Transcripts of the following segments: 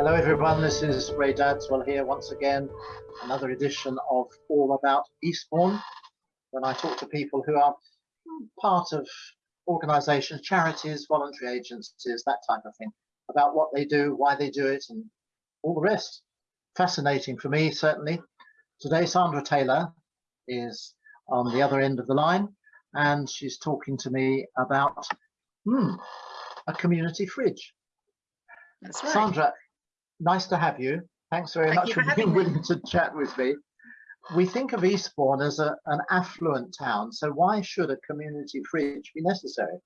Hello everyone, this is Ray Dadswell here once again, another edition of All About Eastbourne, when I talk to people who are part of organisations, charities, voluntary agencies, that type of thing, about what they do, why they do it, and all the rest. Fascinating for me, certainly. Today, Sandra Taylor is on the other end of the line, and she's talking to me about hmm, a community fridge. That's right. Sandra, nice to have you. Thanks very Thank much for for being me. willing to chat with me. We think of Eastbourne as a, an affluent town, so why should a community fridge be necessary?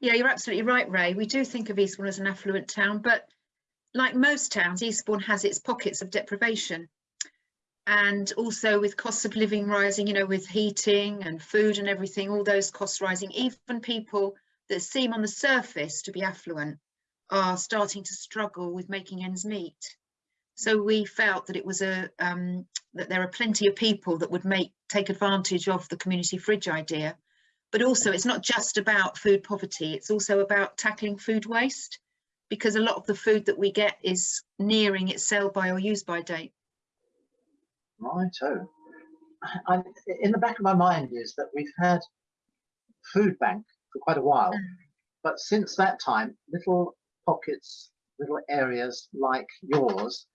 Yeah, you're absolutely right, Ray. We do think of Eastbourne as an affluent town, but like most towns, Eastbourne has its pockets of deprivation. And also with costs of living rising, you know, with heating and food and everything, all those costs rising, even people that seem on the surface to be affluent are starting to struggle with making ends meet. So we felt that it was a um, that there are plenty of people that would make take advantage of the community fridge idea. But also it's not just about food poverty, it's also about tackling food waste because a lot of the food that we get is nearing its sell by or use by date. Righto. I, in the back of my mind is that we've had food bank for quite a while, Mm. but since that time, little pockets, little areas like yours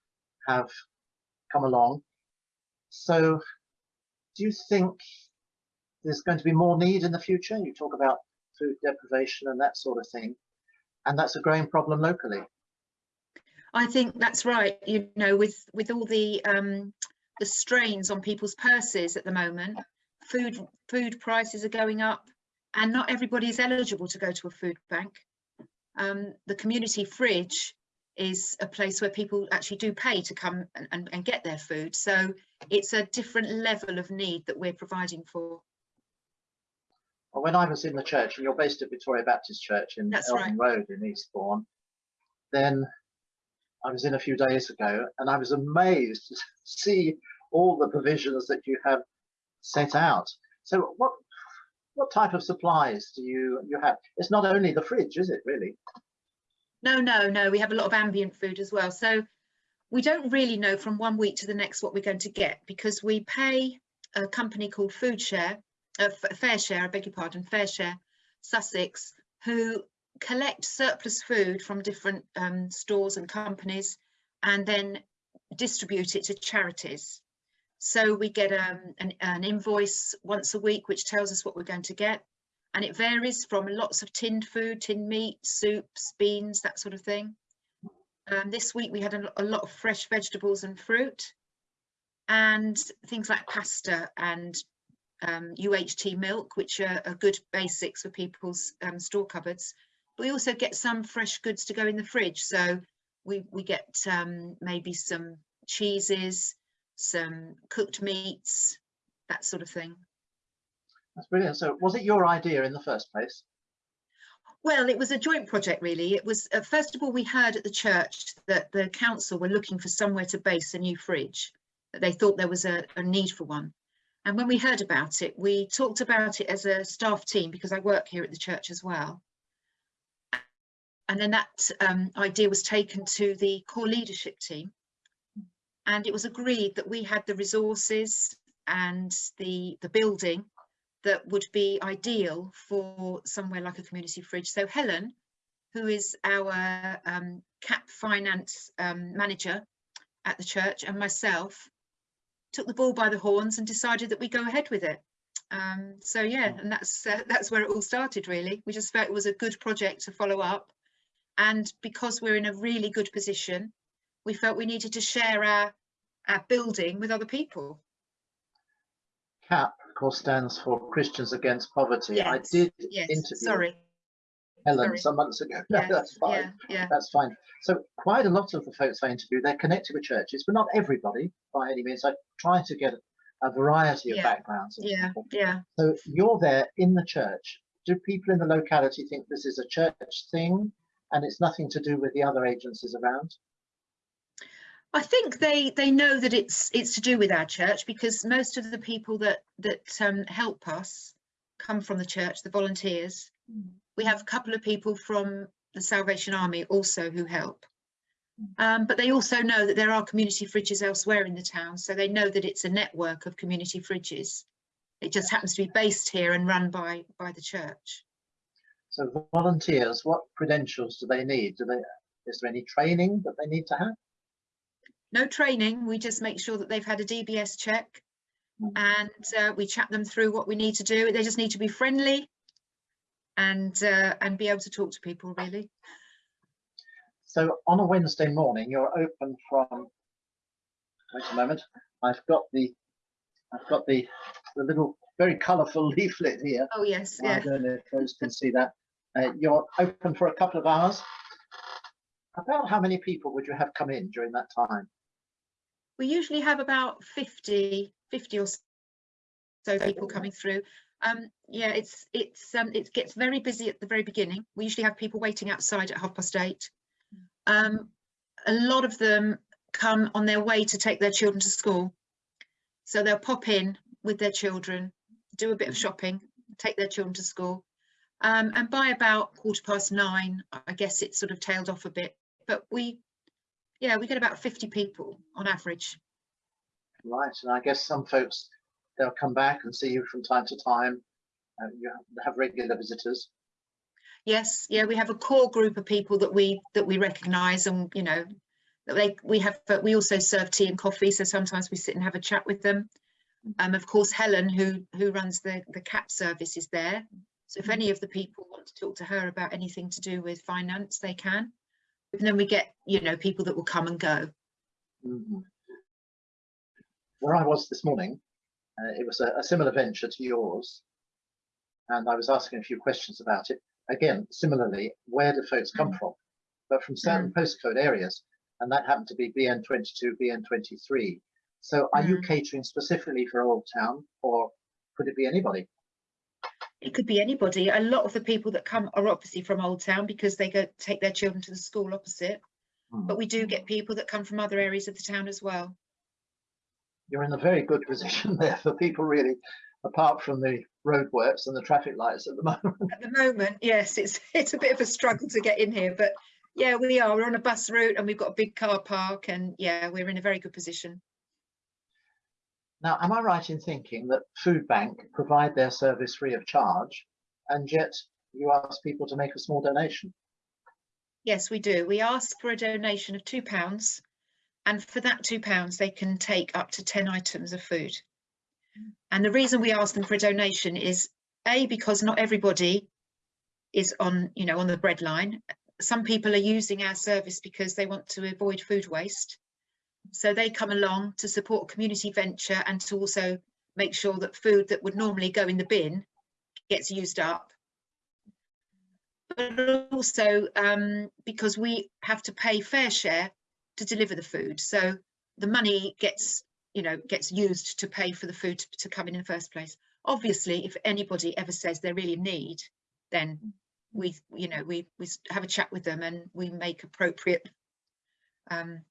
have come along. So do you think there's going to be more need in the future? You talk about food deprivation and that sort of thing, and that's a growing problem locally. I think that's right. You know, with with all the um, the strains on people's purses at the moment, food food prices are going up, and not everybody is eligible to go to a food bank. Um, the community fridge is a place where people actually do pay to come and, and, and get their food. So it's a different level of need that we're providing for. Well, when I was in the church, and you're based at Victoria Baptist Church in That's Eldon Road in Eastbourne, then I was in a few days ago, and I was amazed to see all the provisions that you have set out. So, what what type of supplies do you you have? It's not only the fridge, is it really? No, no, no. We have a lot of ambient food as well. So we don't really know from one week to the next what we're going to get because we pay a company called Food Share, uh, FareShare, I beg your pardon, FareShare, Sussex, who collect surplus food from different um, stores and companies and then distribute it to charities. So we get um, an, an invoice once a week which tells us what we're going to get and it varies from lots of tinned food, tinned meat, soups, beans, that sort of thing. Um, this week we had a, a lot of fresh vegetables and fruit and things like pasta and um, UHT milk, which are, are good basics for people's um, store cupboards. But we also get some fresh goods to go in the fridge. So we, we get um, maybe some cheeses, some cooked meats, that sort of thing. That's brilliant. So, was it your idea in the first place? Well, it was a joint project, really. It was, uh, first of all, we heard at the church that the council were looking for somewhere to base a new fridge, that they thought there was a, a need for one. And when we heard about it, we talked about it as a staff team because I work here at the church as well. And then that um, idea was taken to the core leadership team. And it was agreed that we had the resources and the, the building that would be ideal for somewhere like a community fridge. So Helen, who is our um, CAP finance um, manager at the church and myself took the ball by the horns and decided that we go ahead with it. Um, so yeah, and that's uh, that's where it all started really. We just felt it was a good project to follow up. And because we're in a really good position, we felt we needed to share our, our building with other people. CAP, of course, stands for Christians Against Poverty. I did Yes, interview sorry. Helen sorry. some months ago. No, Yeah, that's fine. Yeah, yeah. That's fine. So quite a lot of the folks I interview, they're connected with churches, but not everybody by any means. I try to get a variety of backgrounds. of Yeah, people. yeah. So you're there in the church. Do people in the locality think this is a church thing and it's nothing to do with the other agencies around? I think they they know that it's it's to do with our church because most of the people that that um, help us come from the church, the volunteers. We have a couple of people from the Salvation Army also who help. Um, but they also know that there are community fridges elsewhere in the town, so they know that it's a network of community fridges. It just happens to be based here and run by by the church. So volunteers, what credentials do they need? Do they, is there any training that they need to have? No training, we just make sure that they've had a DBS check Mm. and uh, we chat them through what we need to do. They just need to be friendly and uh, and be able to talk to people really. So on a Wednesday morning, you're open from, wait a moment, I've got the, I've got the, the little very colourful leaflet here. Oh yes, I yeah. don't know if those can see that. Uh, you're open for a couple of hours. About how many people would you have come in during that time? We usually have about 50, 50 or so people coming through. Um, yeah, it's it's um, it gets very busy at the very beginning. We usually have people waiting outside at half past eight. Um, a lot of them come on their way to take their children to school. So they'll pop in with their children, do a bit of shopping, take their children to school. Um, and by about quarter past nine, I guess it's sort of tailed off a bit. But we, yeah, we get about 50 people on average. Right, and I guess some folks, they'll come back and see you from time to time. Uh, you have- regular visitors. Yes, yeah, we have a core group of people that we that we recognise, and you know, that they we have. But we also serve tea and coffee, so sometimes we sit and have a chat with them. Um, of course, Helen, who who runs the the CAP service, is there. So if any of the people want to talk to her about anything to do with finance, they can. And then we get, you know, people that will come and go. Mhm. Where I was this morning, uh, it was a, a similar venture to yours. And I was asking a few questions about it. Again, similarly, where do folks come from? But from certain postcode areas, and that happened to be BN22, BN23. So are you catering specifically for Old Town or could it be anybody? It could be anybody. A lot of the people that come are obviously from Old Town because they go take their children to the school opposite. Hmm. But we do get people that come from other areas of the town as well. You're in a very good position there for people really, apart from the roadworks and the traffic lights at the moment. At the moment, yes, it's it's a bit of a struggle to get in here, but yeah, we are. We're on a bus route and we've got a big car park and yeah, we're in a very good position. Now, am I right in thinking that Food Bank provide their service free of charge and yet you ask people to make a small donation? Yes, we do. We ask for a donation of two pounds and for that two pounds they can take up to 10 items of food. And the reason we ask them for a donation is A, because not everybody is on, you know, on the bread line. Some people are using our service because they want to avoid food waste. So they come along to support community venture and to also make sure that food that would normally go in the bin gets used up. But also um, because we have to pay FareShare to deliver the food. So the money gets, you know, gets used to pay for the food to, to come in in the first place. Obviously, if anybody ever says they're really in need, then we, you know, we, we have a chat with them and we make appropriate um,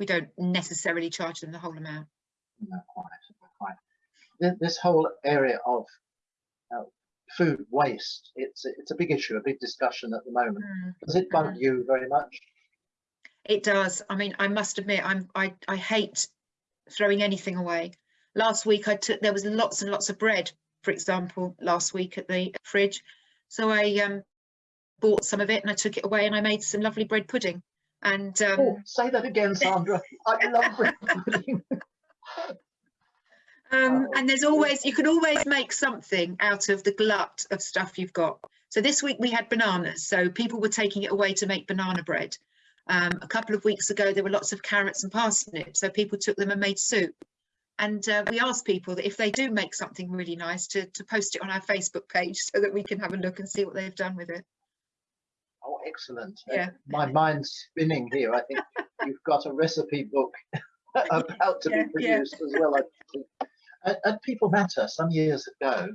we don't necessarily charge them the whole amount. No, quite, quite. This whole area of uh, food waste, it's, a- it's a big issue, a big discussion at the moment. Does it bug you very much? It does. I mean, I must admit, I'm I I hate throwing anything away. Last week I took there was lots and lots of bread, for example, last week at the fridge. So I um bought some of it and I took it away and I made some lovely bread pudding. And um, Oh, say that again, Sandra. I love bread pudding. Um, Oh. and there's always, you can always make something out of the glut of stuff you've got. So this week we had bananas, so people were taking it away to make banana bread. Um, a couple of weeks ago, there were lots of carrots and parsnips, so people took them and made soup. And uh, we asked people that if they do make something really nice to, to post it on our Facebook page so that we can have a look and see what they've done with it. Excellent. Uh, Yeah. My mind's spinning here. I think you've got a recipe book about to Yeah, be yeah. produced as well. At, at People Matter, some years ago,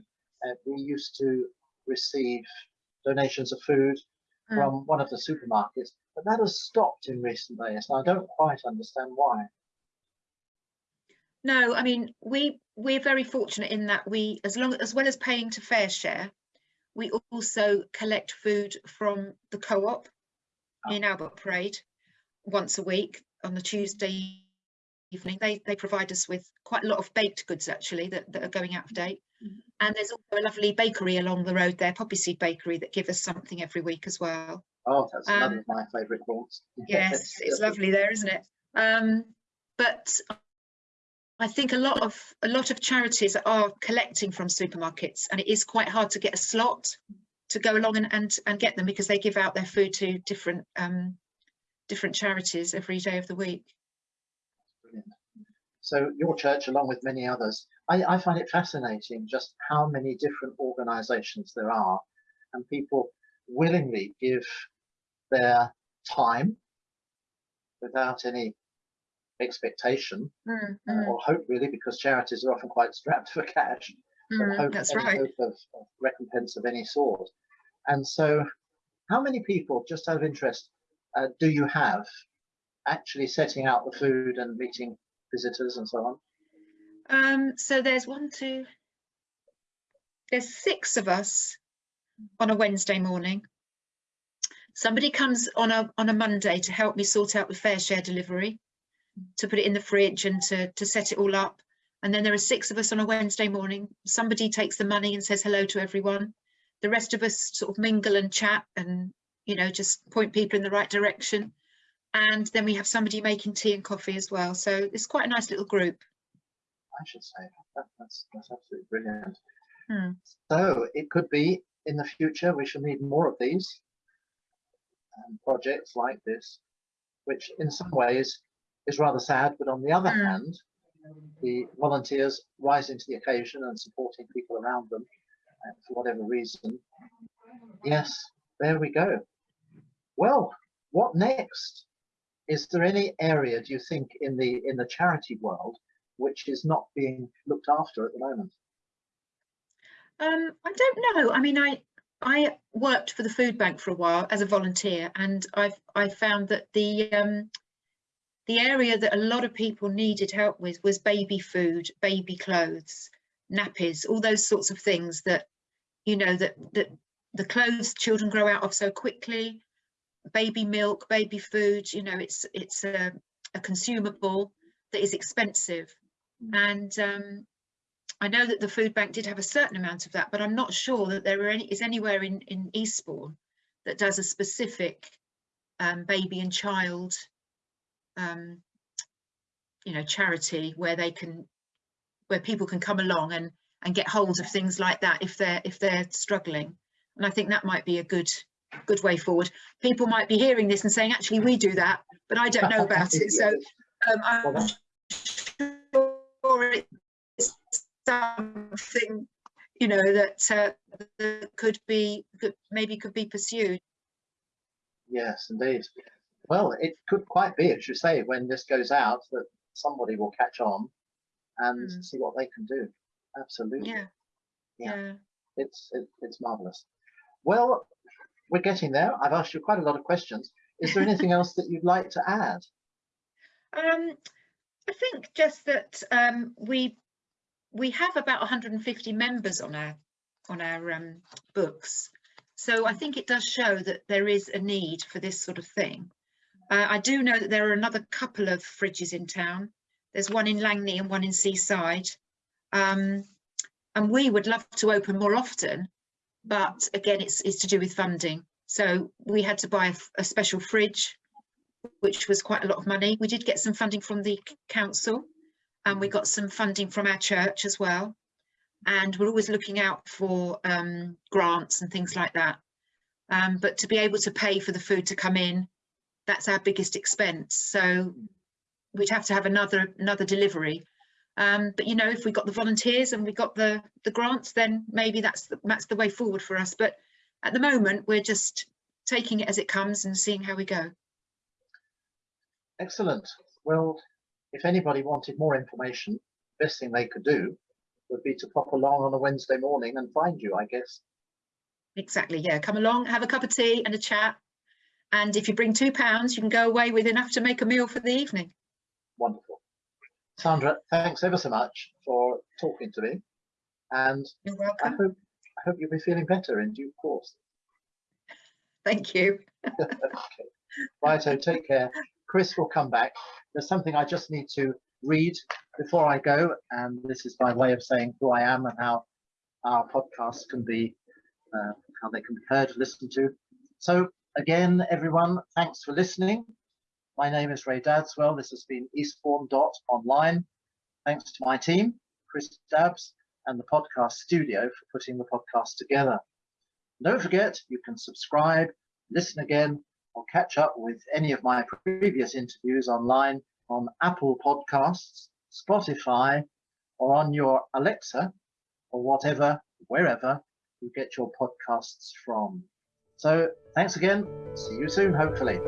uh, we used to receive donations of food Mm. from one of the supermarkets, but that has stopped in recent days. And I don't quite understand why. No, I mean, we, we're very fortunate in that we, as long, as well as paying to FareShare, we also collect food from the co-op in Albert Parade. once a week on the Tuesday evening. They they provide us with quite a lot of baked goods actually that, that are going out of date. Mhm. And there's also a lovely bakery along the road there, Poppy Seed Bakery, that give us something every week as well. Oh, that's another Um, of my favourite haunts. Yes, it's lovely there, isn't it? Um, but I think a lot of a lot of charities are collecting from supermarkets, and it is quite hard to get a slot to go along and and, and get them because they give out their food to different um, different charities every day of the week. Brilliant. So your church, along with many others, I, I find it fascinating just how many different organisations there are, and people willingly give their time without any expectation Mm, uh, mm, or hope, really, because charities are often quite strapped for cash. or mm, hope, that's right. hope of, of recompense of any sort. And so, how many people, just out of interest, uh, do you have actually setting out the food and meeting visitors and so on? Um, so there's one, two, there's six of us on a Wednesday morning. Somebody comes on a on a Monday to help me sort out the FareShare delivery, to put it in the fridge and to to set it all up. And then there are six of us on a Wednesday morning. Somebody takes the money and says hello to everyone. The rest of us sort of mingle and chat and you know just point people in the right direction. And then we have somebody making tea and coffee as well. So it's quite a nice little group. I should say that, that's that's absolutely brilliant. Hmm. So it could be in the future we shall need more of these um, projects like this, which in some ways is rather sad, but on the other Hmm. hand, the volunteers rising to the occasion and supporting people around them uh, for whatever reason. Yes, there we go. Well, what next? Is there any area, do you think, in the in the charity world which is not being looked after at the moment? Um, I don't know. I mean, I I worked for the food bank for a while as a volunteer, and I've I found that the um, the area that a lot of people needed help with was baby food, baby clothes, nappies, all those sorts of things that you know that that the clothes children grow out of so quickly, baby milk, baby food. You know, it's it's a, a consumable that is expensive, and um, I know that the food bank did have a certain amount of that, but I'm not sure that there are any, is anywhere in, in Eastbourne that does a specific um, baby and child, um, you know, charity where they can, where people can come along and and get hold of things like that if they're if they're struggling. And I think that might be a good good way forward. People might be hearing this and saying, actually, we do that, but I don't know about it. So um, I'm sure it's something you know that, uh, that could be could maybe could be pursued Yes, indeed. Well, it could quite be, as you say, when this goes out, that somebody will catch on and Mm. see what they can do. Absolutely. yeah Yeah. yeah It's it, it's marvelous. Well, we're getting there. I've asked you quite a lot of questions. Is there anything else that you'd like to add? um i think just that um we we have about 150 members on our on our um books so i think it does show that there is a need for this sort of thing uh, i do know that there are another couple of fridges in town. There's one in Langney and one in seaside. Um and we would love to open more often but again it's it's to do with funding. So we had to buy a special fridge which was quite a lot of money. We did get some funding from the council and we got some funding from our church as well. And we're always looking out for um, grants and things like that. Um, but to be able to pay for the food to come in that's our biggest expense so we'd have to have another another delivery um, but you know if we got the volunteers and we got the the grants then maybe that's the, that's the way forward for us but at the moment we're just taking it as it comes and seeing how we go Excellent. Well, if anybody wanted more information, the best thing they could do would be to pop along on a Wednesday morning and find you, I guess. Exactly, yeah. Come along, have a cup of tea and a chat. And if you bring two pounds, you can go away with enough to make a meal for the evening. Wonderful. Sandra, thanks ever so much for talking to me. And You're I welcome. hope, I hope you'll be feeling better in due course. Thank you. Okay. Righto, take care. Chris will come back. There's something I just need to read before I go, and this is by way of saying who I am and how our podcasts can be, uh, how they can be heard, listened to. So again, everyone, thanks for listening. My name is Ray Dadswell. This has been Eastbourne.online. Thanks to my team, Chris Dabbs, and the podcast studio for putting the podcast together. Don't forget, you can subscribe, listen again, or catch up with any of my previous interviews online on Apple Podcasts, Spotify, or on your Alexa, or whatever, wherever you get your podcasts from. So thanks again. See you soon, hopefully.